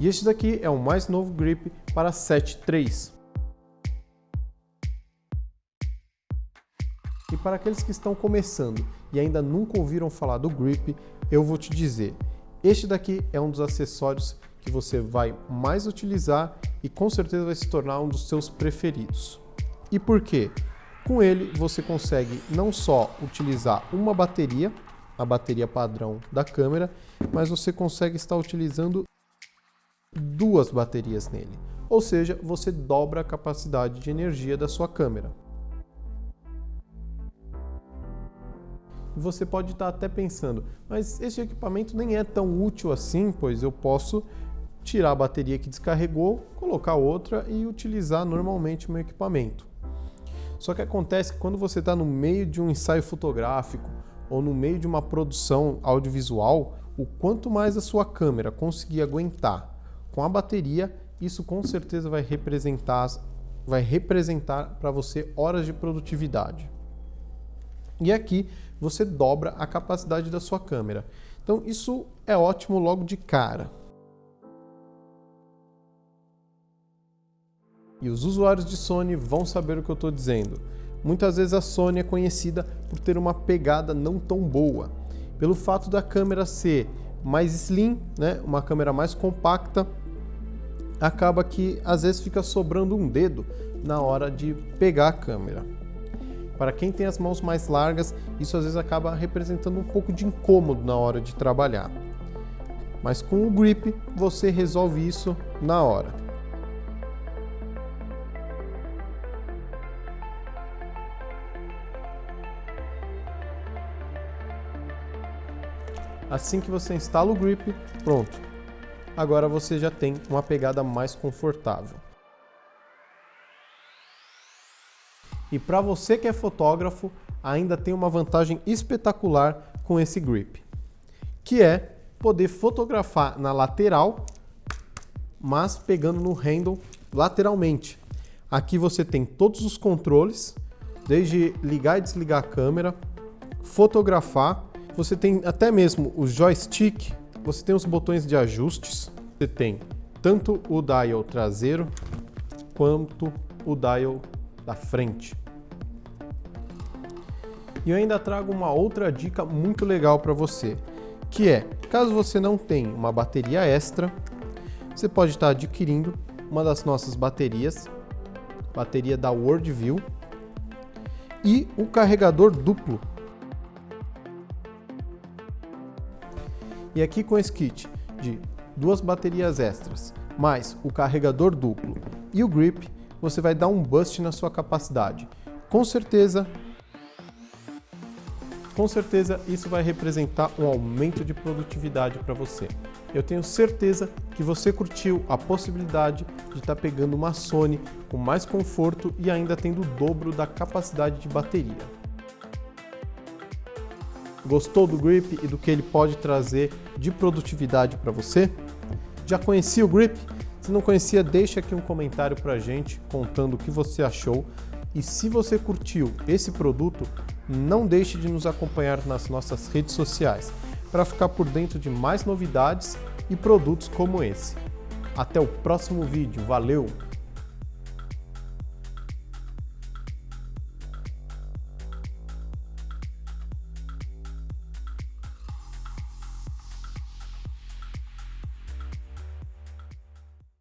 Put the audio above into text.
E este daqui é o mais novo grip para 7.3. E para aqueles que estão começando e ainda nunca ouviram falar do grip, eu vou te dizer, este daqui é um dos acessórios que você vai mais utilizar e com certeza vai se tornar um dos seus preferidos. E por quê? Com ele você consegue não só utilizar uma bateria, a bateria padrão da câmera, mas você consegue estar utilizando duas baterias nele. Ou seja, você dobra a capacidade de energia da sua câmera. Você pode estar até pensando, mas esse equipamento nem é tão útil assim, pois eu posso tirar a bateria que descarregou, colocar outra e utilizar normalmente o meu equipamento. Só que acontece que quando você está no meio de um ensaio fotográfico ou no meio de uma produção audiovisual, o quanto mais a sua câmera conseguir aguentar com a bateria, isso com certeza vai representar vai representar para você horas de produtividade. E aqui você dobra a capacidade da sua câmera. Então isso é ótimo logo de cara. E os usuários de Sony vão saber o que eu estou dizendo. Muitas vezes a Sony é conhecida por ter uma pegada não tão boa. Pelo fato da câmera ser mais slim, né, uma câmera mais compacta, acaba que às vezes fica sobrando um dedo na hora de pegar a câmera. Para quem tem as mãos mais largas, isso às vezes acaba representando um pouco de incômodo na hora de trabalhar. Mas com o grip você resolve isso na hora. Assim que você instala o grip, pronto. Agora você já tem uma pegada mais confortável. E para você que é fotógrafo, ainda tem uma vantagem espetacular com esse grip, que é poder fotografar na lateral, mas pegando no handle lateralmente. Aqui você tem todos os controles, desde ligar e desligar a câmera, fotografar, você tem até mesmo o joystick, você tem os botões de ajustes, você tem tanto o dial traseiro quanto o dial da frente. E eu ainda trago uma outra dica muito legal para você, que é, caso você não tenha uma bateria extra, você pode estar adquirindo uma das nossas baterias, bateria da Worldview, e o carregador duplo. E aqui com esse kit de duas baterias extras, mais o carregador duplo e o grip, você vai dar um boost na sua capacidade. Com certeza, com certeza isso vai representar um aumento de produtividade para você. Eu tenho certeza que você curtiu a possibilidade de estar tá pegando uma Sony com mais conforto e ainda tendo o dobro da capacidade de bateria. Gostou do Grip e do que ele pode trazer de produtividade para você? Já conhecia o Grip? Se não conhecia, deixa aqui um comentário para a gente contando o que você achou. E se você curtiu esse produto, não deixe de nos acompanhar nas nossas redes sociais para ficar por dentro de mais novidades e produtos como esse. Até o próximo vídeo, valeu!